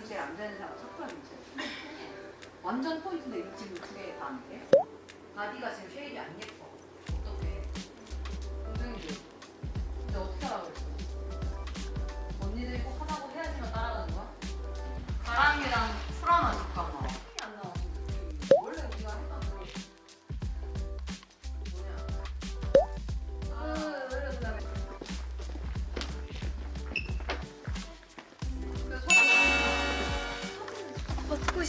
사람 사쿠라 민트. 완전 포인트인데 지금 두개다안 돼? 바디가 지금 쉐입이 안 예뻐.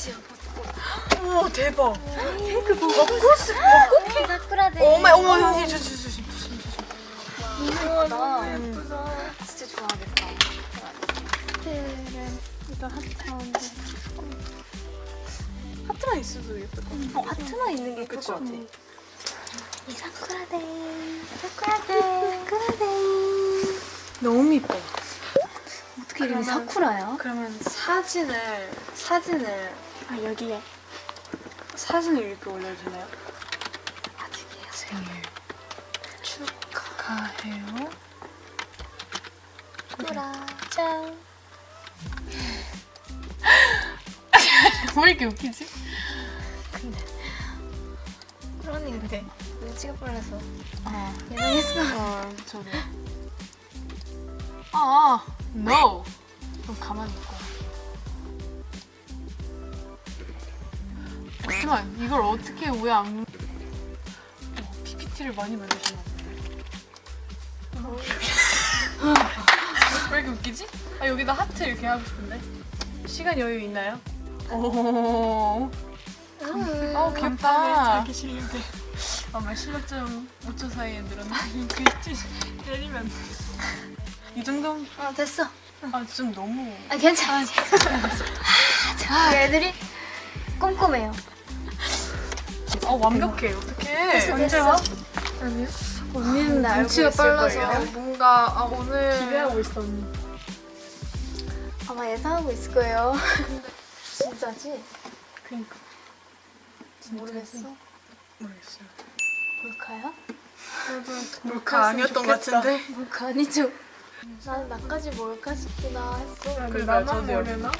꽃이야 벚꽃 우와 대박. 핑크 벚꽃 벚꽃 사쿠라데 어머 어머 조심 조심 조심 조심. 예쁘다 예쁘다. 진짜 좋아하겠다 이거 하트 가운데 하트만 있어도 예쁠 것 같아. 어 하트만 있는 게 예쁠 그치? 것 같아 이 사쿠라데 사쿠라데 사쿠라데 너무 이뻐. 어떻게 이름이 사쿠라야? 그러면 사진을 사진을 아 여기에 사진을 이렇게 올려도 되나요? 아직이에요 생일 축하해요. 짠 왜 이렇게 웃기지? 근데 그러니 근데 눈치가 빨라서 아, 예상했어 어, 저도. 아, no. 그럼 가만히 있고. 잠시만, 이걸 어떻게 왜 안? 어, PPT를 많이 만드셨나 보네. 왜 이렇게 웃기지? 아 여기다 하트 이렇게 하고 싶은데. 시간 여유 있나요? 오. 어 귀엽다. 자기 실력에. 아마 실력 좀 5초 사이에 늘었나? 글씨 내리면 이 정도? 어 됐어 아 좀 너무 아 괜찮아 자 애들이 꼼꼼해요 어 완벽해. 어떡해. 됐어, 언제 됐어. 와? 아니요. 언니는 나 눈치가 빨라서. 뭔가 아 오늘 기대하고 있어 언니. 아마 예상하고 있을 거예요. 진짜지? 그니까. 모르겠어. 모르겠어요. 몰카야? 몰카 아니었던 것 같은데? 몰카 아니죠? 난 나까지 몰카 싶구나 했어. 그 나만 모르나?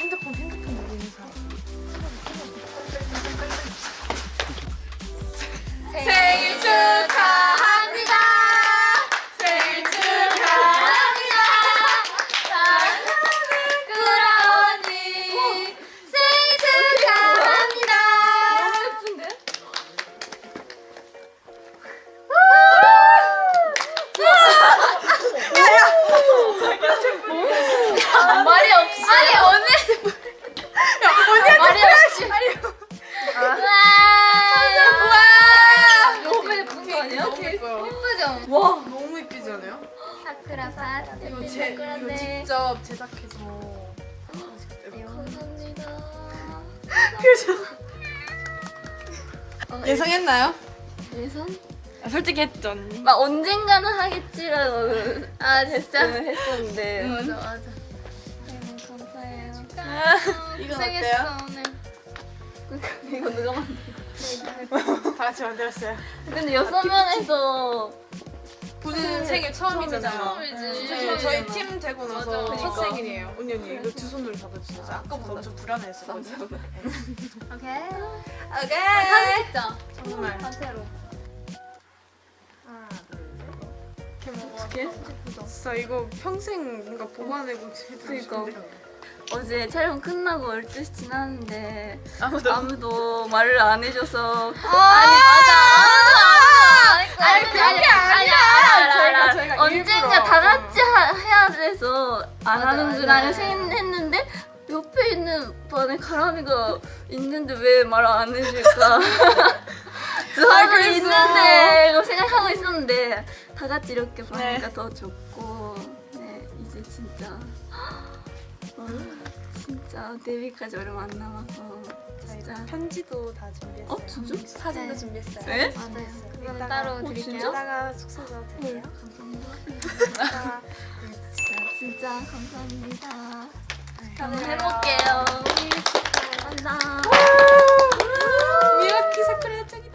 핸드폰 핸드폰 모르는 사람 생일 축하 사쿠라 파트 이거 제 이거 직접 제작해서 감사합니다. 예상했나요? 예선? 아, 솔직히 했죠 언니 막 언젠가는 하겠지라고 아 진짜? 했었는데. 맞아 맞아. 네, 감사해요. 이건 고생했어 오늘. 이거 누가 만든 다 같이 만들었어요. 근데 여섯 명에서 본인 생일 처음이잖아요. 처음이지. 네, 저희 팀 되고 나서 맞아. 첫 그러니까. 생일이에요. 언니 언니 이거 두 손으로 잡아주세요. 저 아까보다 엄청 불안해했었거든요 오케이. 오케이. 사진 찍자. 정말. 단체로. 이렇게 먹어. 진짜 이거 평생 뭔가 보관하고 해두고 그러니까. 어제 촬영 끝나고 12시 지났는데 아무도. 아무도 말을 안 해줘서. 아니 맞아. 아무도 그게 아니 알아 저희가 일부러. 다 같이 하, 해야 돼서 안 맞아, 하는구나 맞아. 생각했는데 옆에 있는 반에 가람이가 있는데 왜 말 안 해줄까 저 하고 그랬어. 있는데 이거 생각하고 있었는데 다 같이 이렇게 네. 보니까 더 좋고 네 이제 진짜 어, 진짜 데뷔까지 얼마 안 남아서 진짜 편지도 다 준비했어요. 어 진짜? 네, 사진도 네. 준비했어요. 네? 네. 네. 맞아요. 그건 따로 어, 드릴게요. 이따가 숙소로 드릴게요. 감사합니다. 진짜 감사합니다. 다들 해볼게요. 감사합니다. 미라키 사쿠라 짱이